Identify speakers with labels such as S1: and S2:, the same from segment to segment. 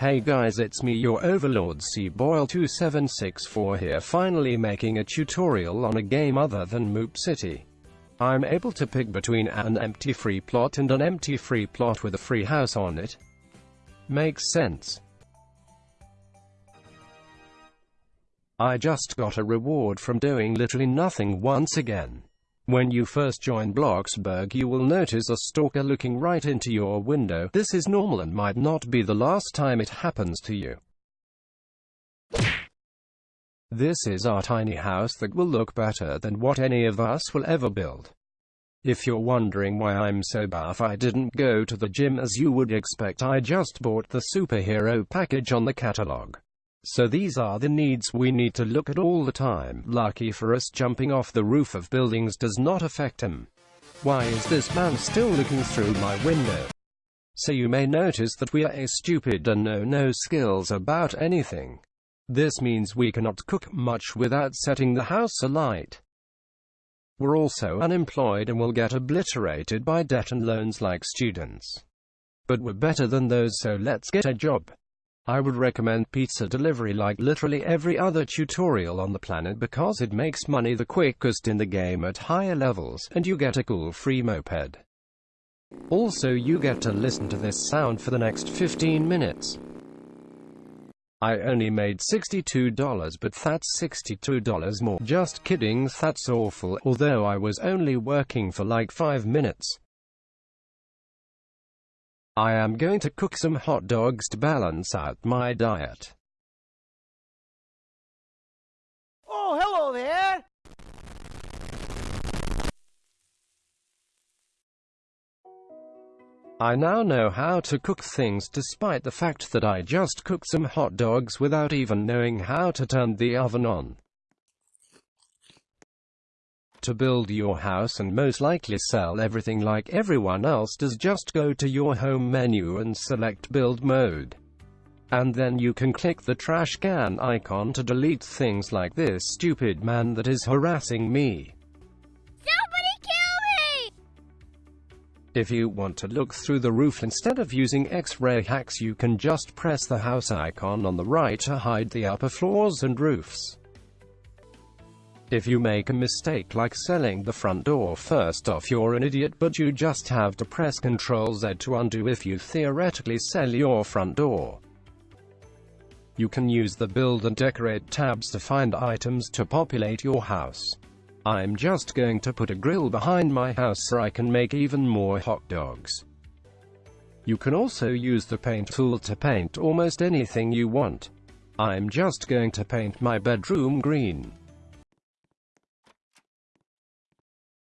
S1: Hey guys it's me your overlord Seaboil2764 here finally making a tutorial on a game other than Moop City. I'm able to pick between an empty free plot and an empty free plot with a free house on it. Makes sense. I just got a reward from doing literally nothing once again. When you first join Bloxburg you will notice a stalker looking right into your window. This is normal and might not be the last time it happens to you. This is our tiny house that will look better than what any of us will ever build. If you're wondering why I'm so buff I didn't go to the gym as you would expect I just bought the superhero package on the catalog. So these are the needs we need to look at all the time. Lucky for us jumping off the roof of buildings does not affect him. Why is this man still looking through my window? So you may notice that we are a stupid and know no skills about anything. This means we cannot cook much without setting the house alight. We're also unemployed and will get obliterated by debt and loans like students. But we're better than those so let's get a job. I would recommend pizza delivery like literally every other tutorial on the planet because it makes money the quickest in the game at higher levels, and you get a cool free moped. Also you get to listen to this sound for the next 15 minutes. I only made $62 but that's $62 more. Just kidding that's awful, although I was only working for like 5 minutes. I am going to cook some hot dogs to balance out my diet.
S2: Oh, hello there!
S1: I now know how to cook things despite the fact that I just cooked some hot dogs without even knowing how to turn the oven on to build your house and most likely sell everything like everyone else does just go to your home menu and select build mode. And then you can click the trash can icon to delete things like this stupid man that is harassing me.
S3: Somebody kill me!
S1: If you want to look through the roof instead of using X-ray hacks you can just press the house icon on the right to hide the upper floors and roofs. If you make a mistake like selling the front door first off you're an idiot but you just have to press Ctrl Z to undo if you theoretically sell your front door. You can use the build and decorate tabs to find items to populate your house. I'm just going to put a grill behind my house so I can make even more hot dogs. You can also use the paint tool to paint almost anything you want. I'm just going to paint my bedroom green.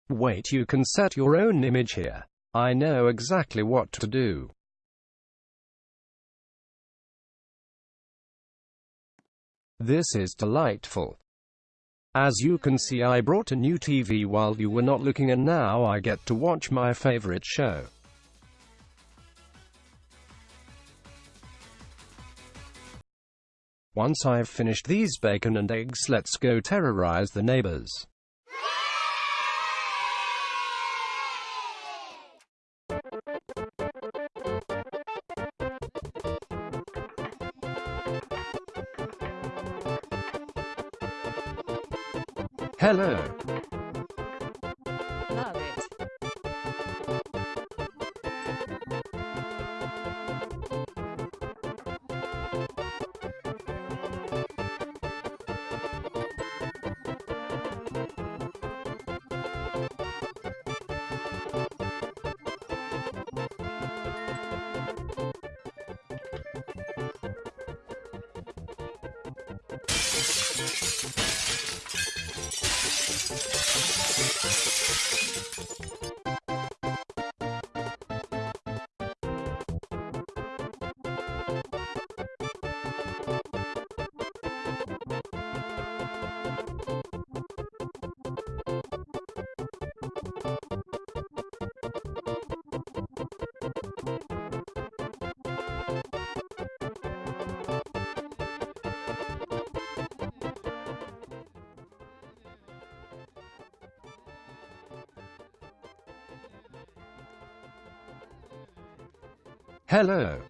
S1: Wait you can set your own image here. I know exactly what to do. This is delightful. As you can see I brought a new TV while you were not looking and now I get to watch my favorite show. Once I've finished these bacon and eggs let's go terrorize the neighbors. Hello. Hello.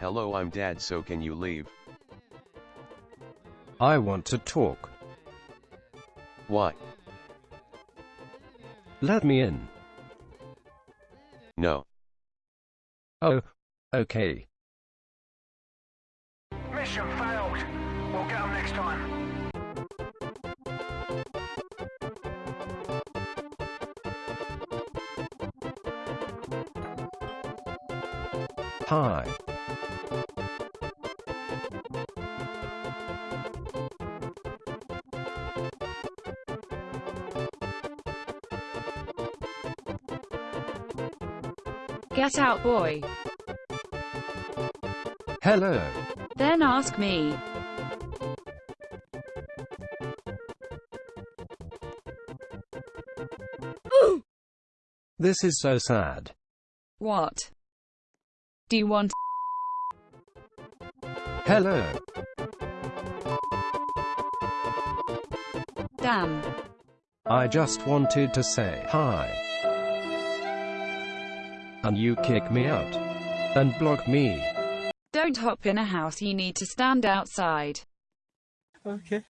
S4: Hello, I'm dad, so can you leave?
S1: I want to talk.
S4: Why?
S1: Let me in.
S4: No.
S1: Oh, okay.
S2: Mission failed. We'll get them next time.
S1: Hi.
S5: Get out, boy.
S1: Hello.
S5: Then ask me.
S1: This is so sad.
S5: What? Do you want
S1: Hello.
S5: damn?
S1: I just wanted to say hi. And you kick me out. And block me.
S5: Don't hop in a house, you need to stand outside.
S2: Okay.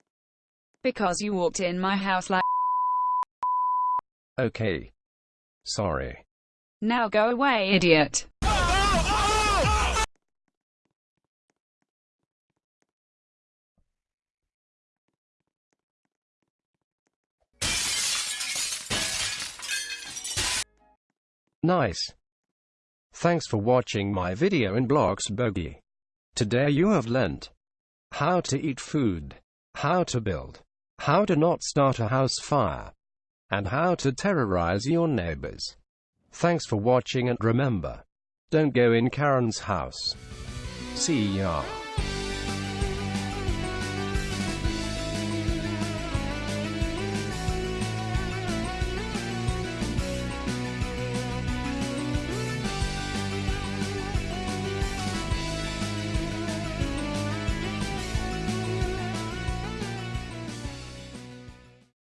S5: Because you walked in my house like
S1: Okay. Sorry.
S5: now go away, idiot.
S1: Nice. Thanks for watching my video in Blocks Bloxburgy. Today you have learnt how to eat food, how to build, how to not start a house fire, and how to terrorize your neighbors. Thanks for watching and remember, don't go in Karen's house. See ya.